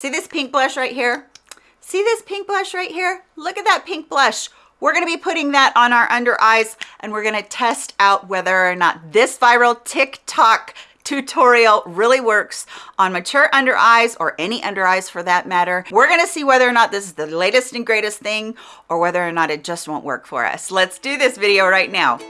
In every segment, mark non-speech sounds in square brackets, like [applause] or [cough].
See this pink blush right here? See this pink blush right here? Look at that pink blush. We're gonna be putting that on our under eyes and we're gonna test out whether or not this viral TikTok tutorial really works on mature under eyes or any under eyes for that matter. We're gonna see whether or not this is the latest and greatest thing or whether or not it just won't work for us. Let's do this video right now.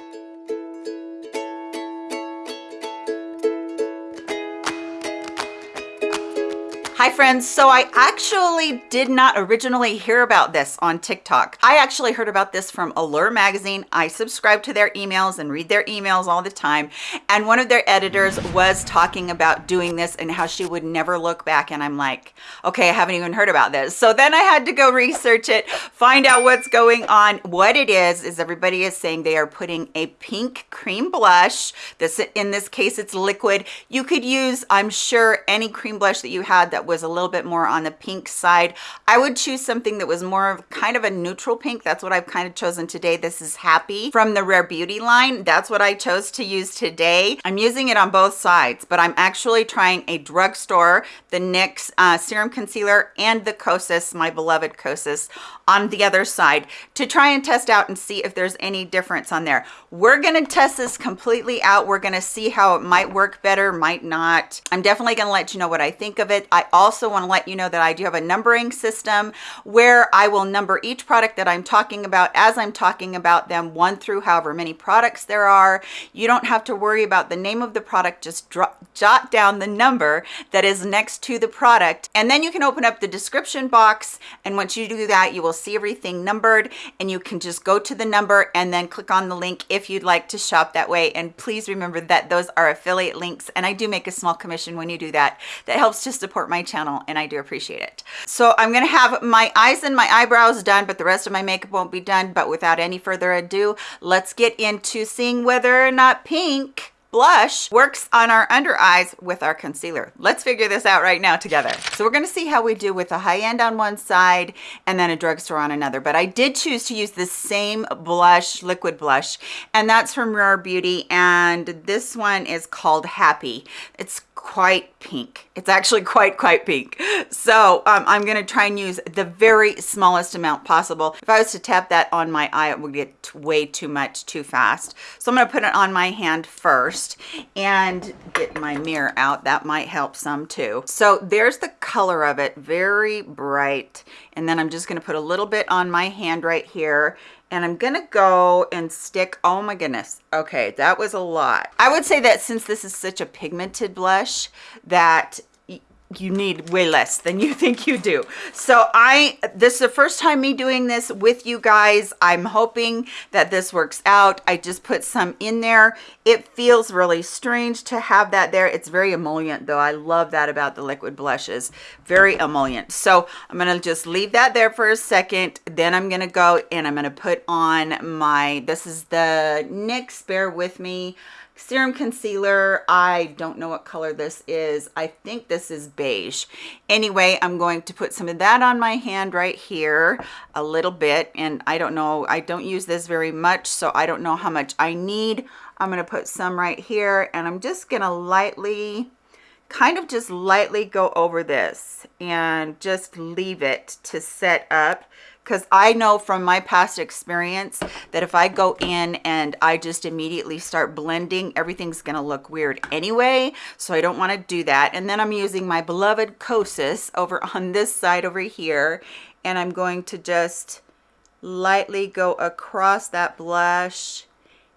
Hi friends, so I actually did not originally hear about this on TikTok. I actually heard about this from Allure magazine. I subscribe to their emails and read their emails all the time. And one of their editors was talking about doing this and how she would never look back. And I'm like, okay, I haven't even heard about this. So then I had to go research it, find out what's going on. What it is, is everybody is saying they are putting a pink cream blush. This In this case, it's liquid. You could use, I'm sure, any cream blush that you had that was a little bit more on the pink side. I would choose something that was more of kind of a neutral pink. That's what I've kind of chosen today. This is Happy from the Rare Beauty line. That's what I chose to use today. I'm using it on both sides, but I'm actually trying a drugstore, the NYX uh, Serum Concealer and the Kosas, my beloved Kosas, on the other side to try and test out and see if there's any difference on there. We're gonna test this completely out. We're gonna see how it might work better, might not. I'm definitely gonna let you know what I think of it. I also wanna let you know that I do have a numbering system where I will number each product that I'm talking about as I'm talking about them, one through however many products there are. You don't have to worry about the name of the product, just drop, jot down the number that is next to the product. And then you can open up the description box. And once you do that, you will see everything numbered and you can just go to the number and then click on the link if you'd like to shop that way. And please remember that those are affiliate links and I do make a small commission when you do that. That helps to support my channel and I do appreciate it. So I'm gonna have my eyes and my eyebrows done, but the rest of my makeup won't be done. But without any further ado, let's get into seeing whether or not pink blush works on our under eyes with our concealer. Let's figure this out right now together. So we're gonna see how we do with a high end on one side and then a drugstore on another. But I did choose to use the same blush, liquid blush, and that's from Rare Beauty. And this one is called Happy. It's quite pink. It's actually quite quite pink. So um, i'm going to try and use the very smallest amount possible. If i was to tap that on my eye it would get way too much too fast. So i'm going to put it on my hand first and get my mirror out. That might help some too. So there's the color of it. Very bright. And then i'm just going to put a little bit on my hand right here and I'm gonna go and stick, oh my goodness. Okay, that was a lot. I would say that since this is such a pigmented blush that you need way less than you [laughs] think you do. So i this is the first time me doing this with you guys. I'm hoping that this works out. I just put some in there. It feels really strange to have that there. It's very emollient though. I love that about the liquid blushes. Very emollient. So i'm gonna just leave that there for a second. Then i'm gonna go and i'm gonna put on my this is the nyx bear with me serum concealer. I don't know what color this is. I think this is beige. Anyway i'm going to put some of that on my hand right here a little bit and i don't know i don't use this very much so i don't know how much i need. I'm going to put some right here and i'm just going to lightly kind of just lightly go over this and just leave it to set up because I know from my past experience that if I go in and I just immediately start blending, everything's going to look weird anyway. So I don't want to do that. And then I'm using my beloved Kosas over [laughs] on this side over here. And I'm going to just lightly go across that blush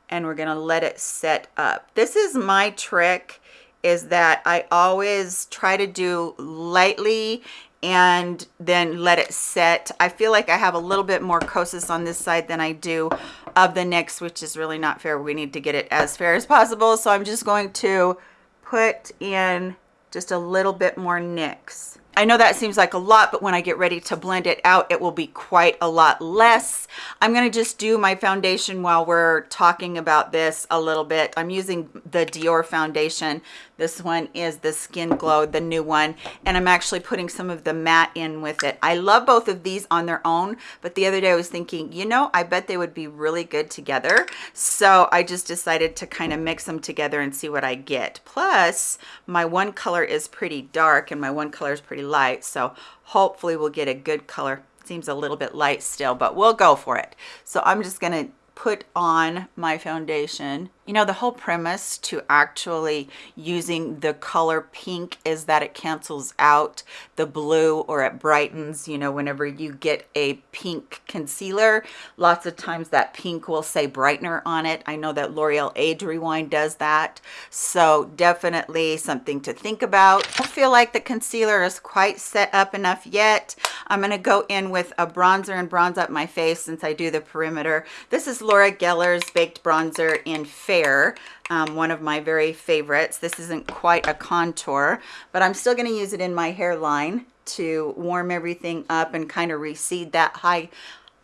and we're going to let it set up. This is my trick is that I always try to do lightly and then let it set. I feel like I have a little bit more Kosas on this side than I do of the NYX, which is really not fair. We need to get it as fair as possible. So I'm just going to put in just a little bit more NYX. I know that seems like a lot, but when I get ready to blend it out, it will be quite a lot less. I'm going to just do my foundation while we're talking about this a little bit. I'm using the Dior foundation This one is the Skin Glow, the new one, and I'm actually putting some of the matte in with it. I love both of these on their own, but the other day I was thinking, you know, I bet they would be really good together. So I just decided to kind of mix them together and see what I get. Plus, my one color is pretty dark and my one color is pretty light, so hopefully we'll get a good color seems a little bit light still but we'll go for it so i'm just to put on my foundation you know, the whole premise to actually using the color pink is that it cancels out the blue or it brightens, you know, whenever you get a pink concealer, lots of times that pink will say brightener on it. I know that L'Oreal Age Rewind does that. So definitely something to think about. I feel like the concealer is quite set up enough yet. I'm going to go in with a bronzer and bronze up my face since I do the perimeter. This is Laura Geller's Baked Bronzer in Fair um, one of my very favorites. This isn't quite a contour, but I'm still going to use it in my hairline to warm everything up and kind of recede that high,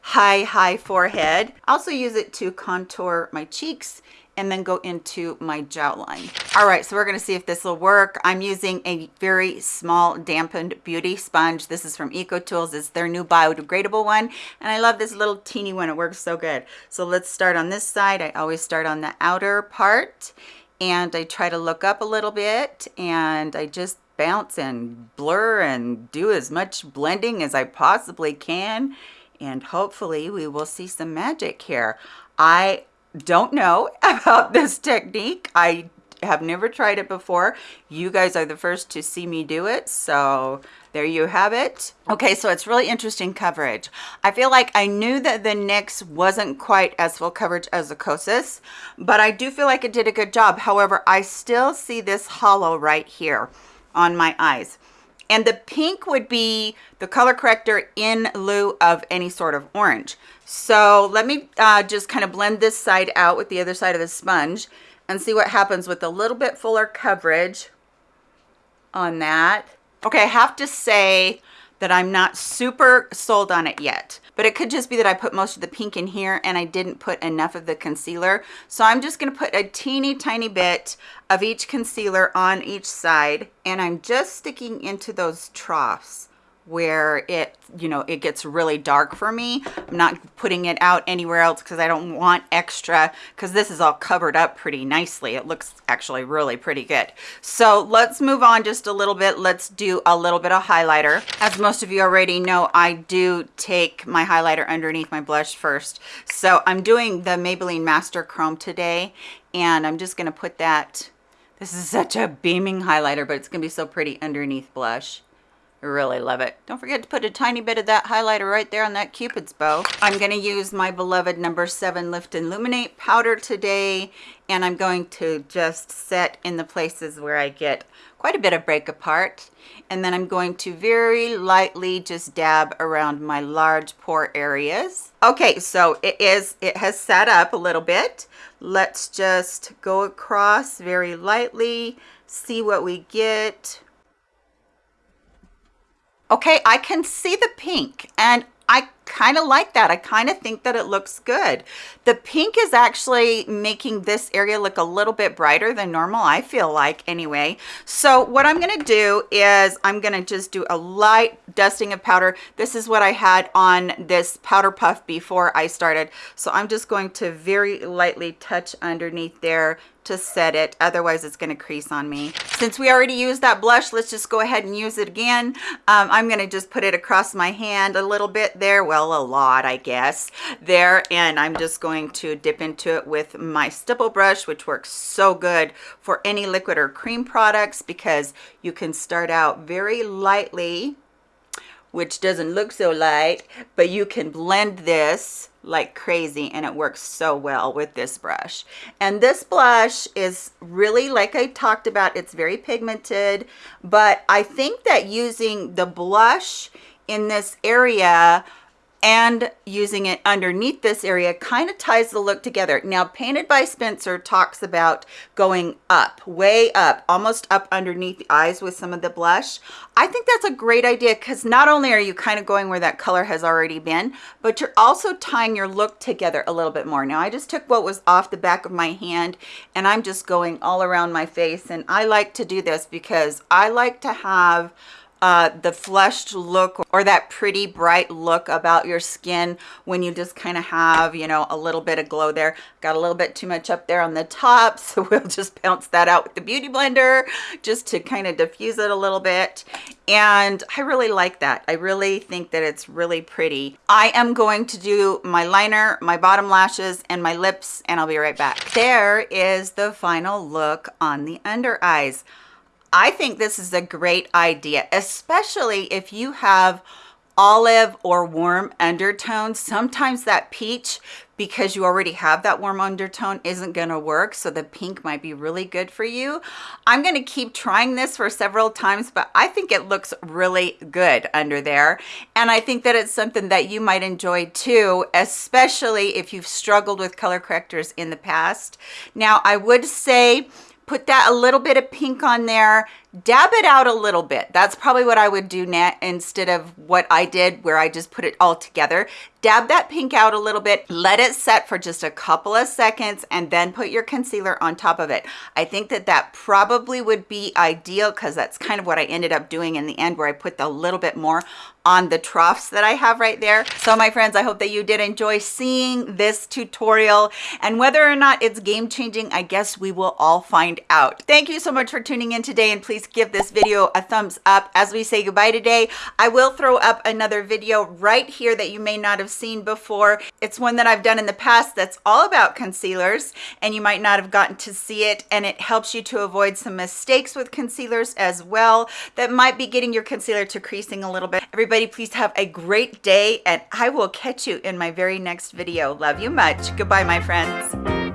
high, high forehead. I Also use it to contour my cheeks and then go into my jawline. All right, so we're gonna see if this will work. I'm using a very small dampened beauty sponge. This is from EcoTools. It's their new biodegradable one. And I love this little teeny one. It works so good. So let's start on this side. I always start on the outer part and I try to look up a little bit and I just bounce and blur and do as much blending as I possibly can and hopefully we will see some magic here. I don't know [laughs] about this technique. I have never tried it before. You guys are the first to see me do it. So there you have it. Okay, so it's really interesting coverage. I feel like I knew that the NYX wasn't quite as full coverage as the Kosas, but I do feel like it did a good job. However, I still see this hollow right here on my eyes. And the pink would be the color corrector in lieu of any sort of orange. So let me uh, just kind of blend this side out with the other side of the sponge and see what happens with a little bit fuller coverage on that. Okay, I have to say that I'm not super sold on it yet, but it could just be that I put most of the pink in here and I didn't put enough of the concealer. So I'm just gonna put a teeny tiny bit of each concealer on each side and I'm just sticking into those troughs where it you know it gets really dark for me. I'm not putting it out anywhere else because i don't want extra because this is all covered up pretty nicely. It looks actually really pretty good. So let's move on just a little bit. Let's do a little bit of highlighter. As most of you already know i do take my highlighter underneath my blush first. So i'm doing the maybelline master chrome today and i'm just going to put that this is such a beaming highlighter but it's gonna be so pretty underneath blush really love it. Don't forget to put a tiny bit of that highlighter right there on that cupid's bow. I'm going to use my beloved number seven lift and illuminate powder today and i'm going to just set in the places where i get quite a bit of break apart. And then i'm going to very lightly just dab around my large pore areas. Okay so it is it has set up a little bit. Let's just go across very lightly see what we get okay i can see the pink and i kind of like that. I kind of think that it looks good. The pink is actually making this area look a little bit brighter than normal i feel like anyway. So what i'm going to do is i'm going to just do a light dusting of powder. This is what i had on this powder puff before i started. So i'm just going to very lightly touch underneath there to set it. Otherwise it's going to crease on me. Since we already used that blush let's just go ahead and use it again. Um, i'm going to just put it across my hand a little bit there. Well a lot i guess there and i'm just going to dip into it with my stipple brush which works so good for any liquid or cream products because you can start out very lightly which doesn't look so light but you can blend this like crazy and it works so well with this brush. And this blush is really like I talked about it's very pigmented but I think that using the blush in this area and using it underneath this area kind of ties the look together. Now, Painted by Spencer talks about going up, way up, almost up underneath the eyes with some of the blush. I think that's a great idea because not only are you kind of going where that color has already been, but you're also tying your look together a little bit more. Now, I just took what was off the back of my hand and I'm just going all around my face. And I like to do this because I like to have uh, the flushed look or that pretty bright look about your skin when you just kind of have, you know, a little bit of glow there. Got a little bit too much up there on the top, [laughs] so we'll just bounce that out with the Beauty Blender just to kind of diffuse it a little bit. And I really like that. I really think that it's really pretty. I am going to do my liner, my bottom lashes, and my lips, and I'll be right back. There is the final look on the under eyes. I think this is a great idea, especially if you have olive or warm undertones. Sometimes that peach, because you already have that warm undertone, isn't going to work. So the pink might be really good for you. I'm going to keep trying this for several times, but I think it looks really good under there. And I think that it's something that you might enjoy too, especially if you've struggled with color correctors in the past. Now, I would say put that a little bit of pink on there dab it out a little bit. That's probably what i would do net instead of what i did where i just put it all together. Dab that pink out a little bit. Let it set for just a couple of seconds and then put your concealer on top of it. I think that that probably would be ideal because that's kind of what i ended up doing in the end where i put a little bit more on the troughs that I have right there. So my friends, I hope that you did enjoy seeing this tutorial. And whether or not it's game changing, I guess we will all find out. Thank you so much for tuning in today and please give this video a thumbs up as we say goodbye today. I will throw up another video right here that you may not have seen before. It's one that I've done in the past that's all about concealers and you might not have gotten to see it and it helps you to avoid some mistakes with concealers as well that might be getting your concealer to creasing a little bit. Everybody everybody please have a great day and I will catch you in my very next video. Love you much. Goodbye, my friends.